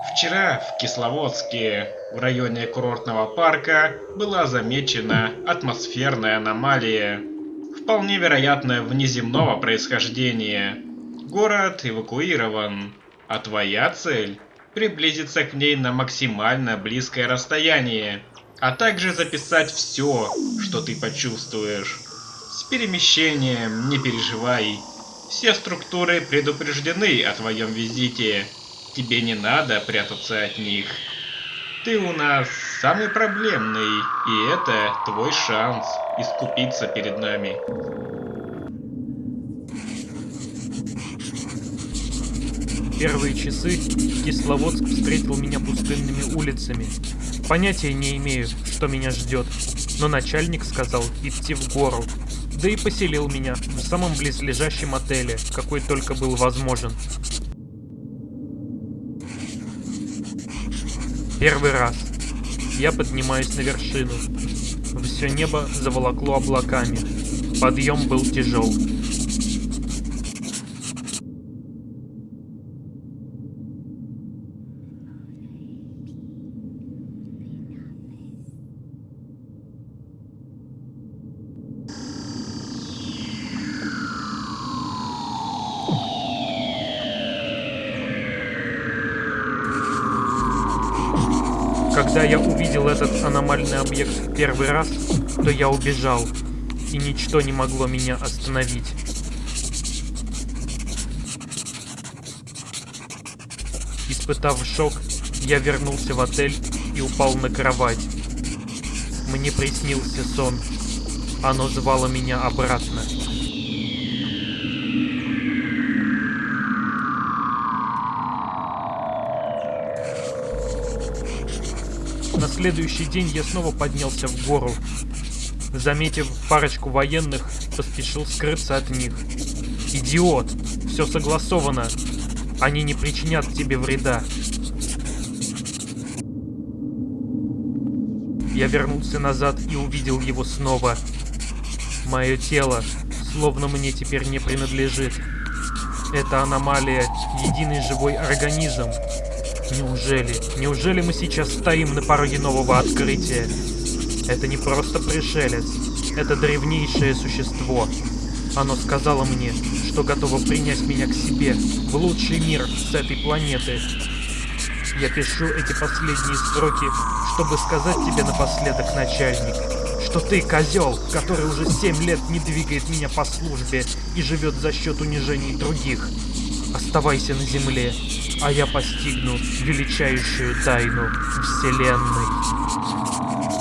Вчера в Кисловодске, в районе курортного парка, была замечена атмосферная аномалия, вполне вероятно внеземного происхождения. Город эвакуирован, а твоя цель – приблизиться к ней на максимально близкое расстояние, а также записать все, что ты почувствуешь. С перемещением не переживай, все структуры предупреждены о твоем визите. Тебе не надо прятаться от них. Ты у нас самый проблемный, и это твой шанс искупиться перед нами. Первые часы Кисловодск встретил меня пустынными улицами. Понятия не имею, что меня ждет, но начальник сказал идти в гору, да и поселил меня в самом близлежащем отеле, какой только был возможен. Первый раз. Я поднимаюсь на вершину. Все небо заволокло облаками. Подъем был тяжел. Когда я увидел этот аномальный объект в первый раз, то я убежал, и ничто не могло меня остановить. Испытав шок, я вернулся в отель и упал на кровать. Мне приснился сон. Оно звало меня обратно. На следующий день я снова поднялся в гору. Заметив парочку военных, поспешил скрыться от них. Идиот! Все согласовано. Они не причинят тебе вреда. Я вернулся назад и увидел его снова. Мое тело, словно мне теперь не принадлежит. Это аномалия, единый живой организм. Неужели, неужели мы сейчас стоим на пороге нового открытия? Это не просто пришелец, это древнейшее существо. Оно сказало мне, что готово принять меня к себе, в лучший мир с этой планеты. Я пишу эти последние строки, чтобы сказать тебе напоследок, начальник, что ты козел, который уже семь лет не двигает меня по службе и живет за счет унижений других. Оставайся на земле, а я постигну величайшую тайну Вселенной.